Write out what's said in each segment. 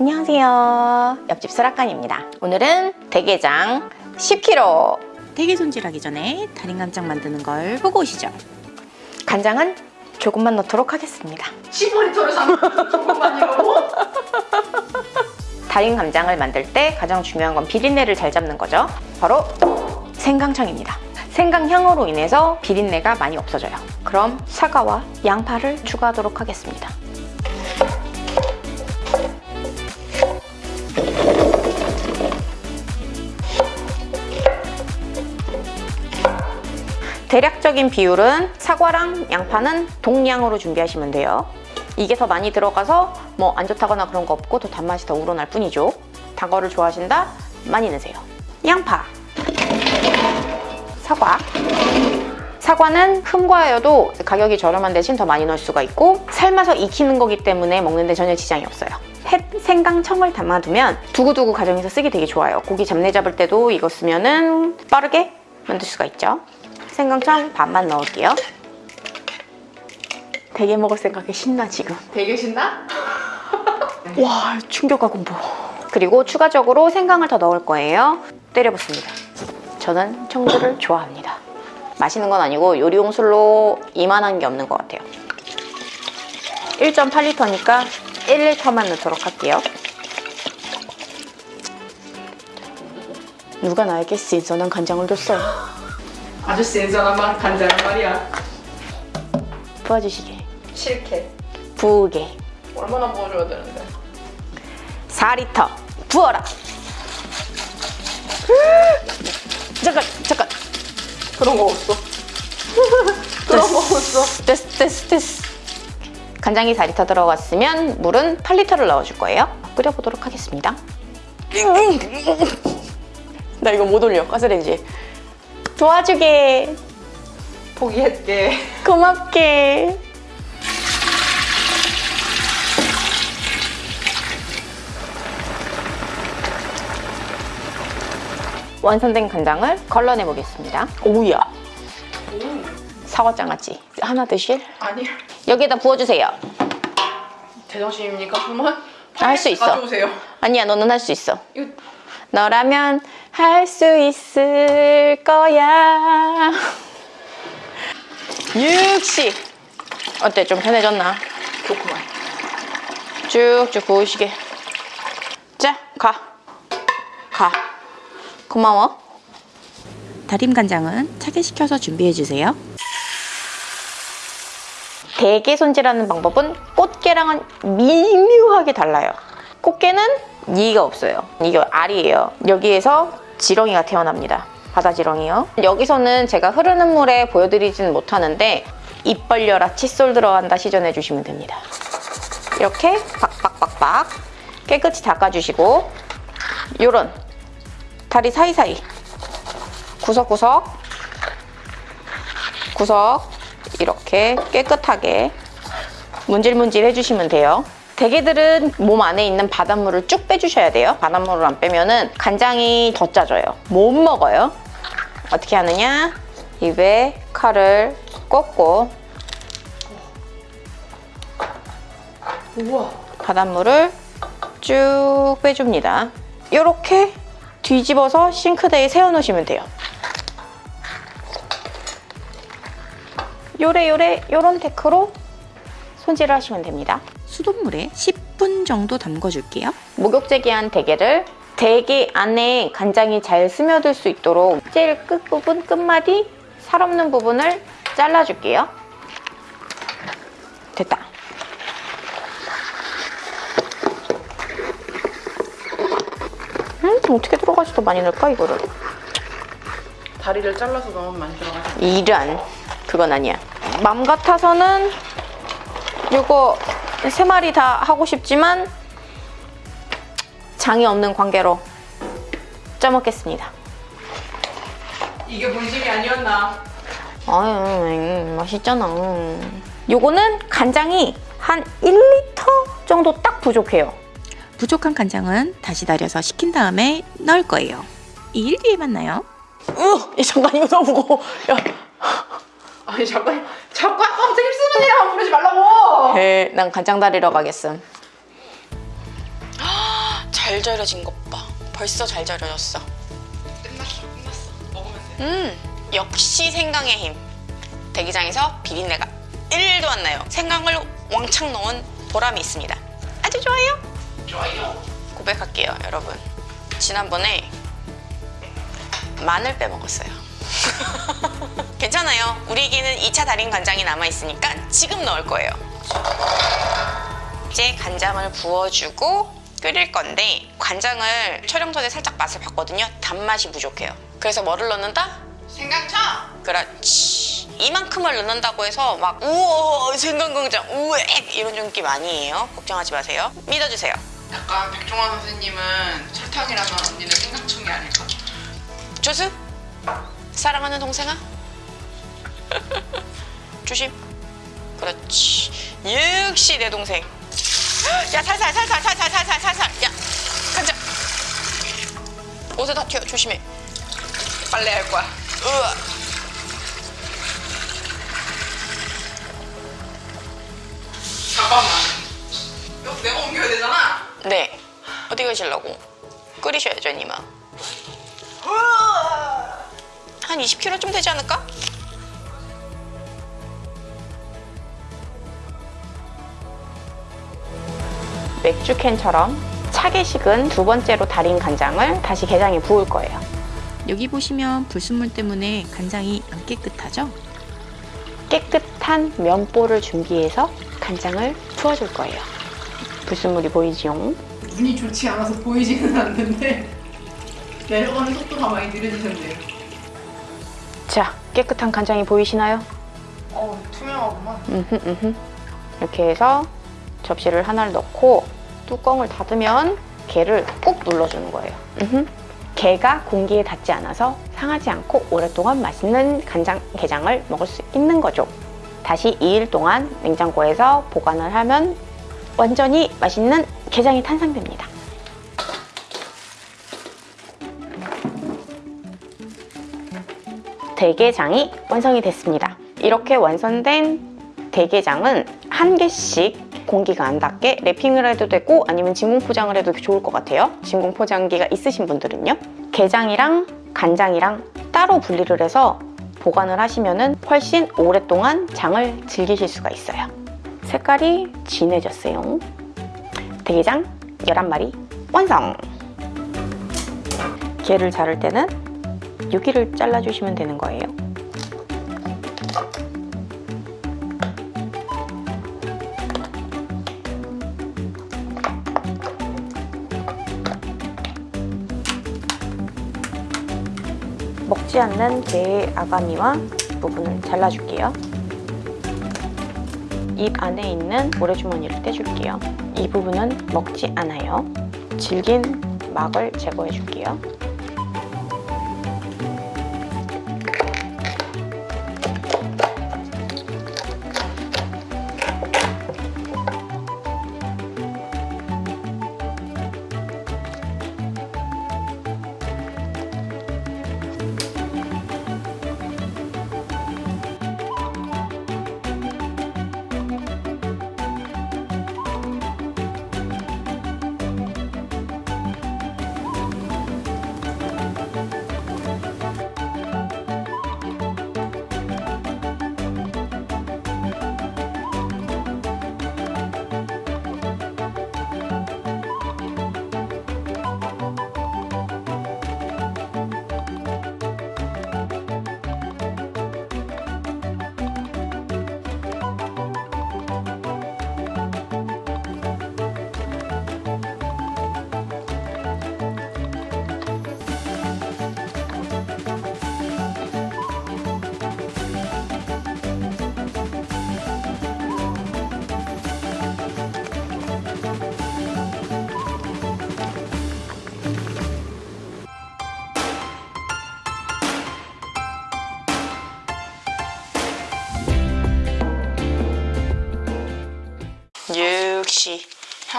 안녕하세요. 옆집 수락관입니다. 오늘은 대게장 10kg. 대게 손질하기 전에 달인 간장 만드는 걸 보고 오시죠. 간장은 조금만 넣도록 하겠습니다. 10리터를 산 조금만이라고? 달인 간장을 만들 때 가장 중요한 건 비린내를 잘 잡는 거죠. 바로 생강청입니다. 생강향으로 인해서 비린내가 많이 없어져요. 그럼 사과와 양파를 추가하도록 하겠습니다. 대략적인 비율은 사과랑 양파는 동량으로 준비하시면 돼요. 이게 더 많이 들어가서 뭐 안 좋다거나 그런 거 없고 더 단맛이 더 우러날 뿐이죠. 단 거를 좋아하신다? 많이 넣으세요. 양파, 사과. 사과는 흠과여도 가격이 저렴한 대신 더 많이 넣을 수가 있고 삶아서 익히는 거기 때문에 먹는데 전혀 지장이 없어요. 햇 생강청을 담아두면 두고두고 가정에서 쓰기 되게 좋아요. 고기 잡내 잡을 때도 이거 쓰면 은 빠르게 만들 수가 있죠. 생강청 반만 넣을게요. 되게 먹을 생각에 신나 지금. 되게 신나? 와 충격과 공포. 그리고 추가적으로 생강을 더 넣을 거예요. 때려붓습니다. 저는 청주를 좋아합니다. 마시는 건 아니고 요리용 술로 이만한 게 없는 것 같아요. 1.8리터니까 1리터만 넣도록 할게요. 누가 나에게 신선한 간장을 줬어요? 아주 신선한 맛 간장한 말이야. 부어주시게. 싫게 부으게. 얼마나 부어줘야 되는데? 4리터. 부어라. 잠깐 잠깐. 그런 거 없어? 그런 거 없어? 됐어 됐어 됐어. 간장이 4리터 들어갔으면 물은 8리터를 넣어줄 거예요. 끓여보도록 하겠습니다. 나 이거 못 올려. 가스레인지 도와주게. 포기했게. 고맙게. 완성된 간장을 걸러내 보겠습니다. 오우야. 사과장아찌. 하나 드실? 아니 여기에다 부어주세요. 제정신입니까? 그만? 할수 있어. 가져오세요. 아니야 너는 할 수 있어. 이거 너라면 할 수 있을 거야 60 어때 좀 편해졌나? 좋구만 쭉쭉 부으시게 자가 가. 고마워 다림 간장은 차게 식혀서 준비해 주세요. 대게 손질하는 방법은 꽃게랑은 미묘하게 달라요. 꽃게는 이가 없어요. 이게 알이에요. 여기에서 지렁이가 태어납니다. 바다 지렁이요. 여기서는 제가 흐르는 물에 보여드리지는 못하는데 입 벌려라 칫솔 들어간다 시전해 주시면 됩니다. 이렇게 박박박박 깨끗이 닦아주시고 요런 다리 사이사이 구석구석 구석 이렇게 깨끗하게 문질문질 해주시면 돼요. 대게들은 몸 안에 있는 바닷물을 쭉 빼주셔야 돼요. 바닷물을 안 빼면 은 간장이 더 짜져요. 못 먹어요. 어떻게 하느냐? 입에 칼을 꽂고 우와 바닷물을 쭉 빼줍니다. 이렇게 뒤집어서 싱크대에 세워놓으시면 돼요. 요래요래 요런 테크로 손질을 하시면 됩니다. 수돗물에 10분 정도 담궈줄게요. 목욕제 기한 대게를 대게 안에 간장이 잘 스며들 수 있도록 제일 끝부분 끝마디 살 없는 부분을 잘라줄게요. 됐다. 음, 좀 어떻게 들어가지 더 많이 넣을까 이거를? 다리를 잘라서 넣으면 많이 들어가죠 이런 그건 아니야. 맘 같아서는 이거 세 마리 다 하고 싶지만 장이 없는 관계로 짜먹겠습니다. 이게 본심이 아니었나 아유, 음, 맛있잖아. 요거는 간장이 한 1리터 정도 딱 부족해요. 부족한 간장은 다시 달여서 식힌 다음에 넣을 거예요. 2일 뒤에 만나요. 으, 잠깐 이거 너무 무거워. 야, 아니 잠깐 자꾸 아까 일만 부르지 말라고 에, 난 간장 다리러 가겠음. 잘 절여진 것 봐. 벌써 잘 절여졌어. 끝났어 끝났어 먹으면 돼 음, 역시 생강의 힘. 대기장에서 비린내가 1도 안 나요. 생강을 왕창 넣은 보람이 있습니다. 아주 좋아요. 좋아요 고백할게요, 여러분. 지난번에 마늘 빼먹었어요. 괜찮아요. 우리에게는 2차 달인 간장이 남아있으니까 지금 넣을 거예요. 이제 간장을 부어주고 끓일 건데 간장을 촬영 전에 살짝 맛을 봤거든요. 단맛이 부족해요. 그래서 뭐를 넣는다? 생강차 그렇지. 이만큼을 넣는다고 해서 막 우와 생강간장 우엑 이런 느낌 아니에요. 걱정하지 마세요. 믿어주세요. 약간 백종원 선생님은 설탕이라면 언니는 생강청이 아닐까 조수 사랑하는 동생아 조심. 그렇지. 역시 내 동생. 야 살살 살살 살살 살살 살살. 야 간장 옷에 다 튀어 조심해. 빨래 할 거야. 으아. 잠깐만. 이거 내가 옮겨야 되잖아. 네. 어디 가실라고? 끓이셔야죠 니마. 한 20kg쯤 되지 않을까? 맥주캔처럼 차게 식은 두 번째로 달인 간장을 다시 게장에 부을 거예요. 여기 보시면 불순물 때문에 간장이 안 깨끗하죠? 깨끗한 면보를 준비해서 간장을 부어줄 거예요. 불순물이 보이지요? 눈이 좋지 않아서 보이지는 않는데 내려가는 속도가 많이 느려지셨네요 자, 깨끗한 간장이 보이시나요? 어 투명하구만 음흠, 음흠. 이렇게 해서 접시를 하나를 넣고 뚜껑을 닫으면 게를 꾹 눌러주는 거예요. 음흠. 게가 공기에 닿지 않아서 상하지 않고 오랫동안 맛있는 간장 게장을 먹을 수 있는 거죠. 다시 2일 동안 냉장고에서 보관을 하면 완전히 맛있는 게장이 탄생됩니다. 대게장이 완성이 됐습니다. 이렇게 완성된 대게장은 한 개씩 공기가 안 닿게 랩핑을 해도 되고 아니면 진공 포장을 해도 좋을 것 같아요. 진공 포장기가 있으신 분들은요. 게장이랑 간장이랑 따로 분리를 해서 보관을 하시면 훨씬 오랫동안 장을 즐기실 수가 있어요. 색깔이 진해졌어요. 대게장 11마리 완성! 게를 자를 때는 여기를 잘라주시면 되는 거예요. 먹지 않는 게의 아가미와 부분을 잘라줄게요. 입 안에 있는 모래주머니를 떼줄게요. 이 부분은 먹지 않아요. 질긴 막을 제거해 줄게요.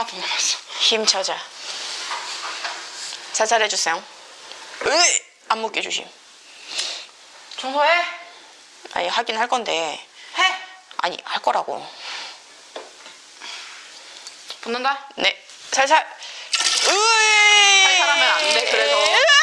하나 더 남았어 힘차자. 살살 해주세요. 으이! 안 먹게 조심. 청소해 아니 하긴 할 건데 해 아니 할 거라고. 붙는다 네 살살 으이! 살살하면 안 돼, 그래도.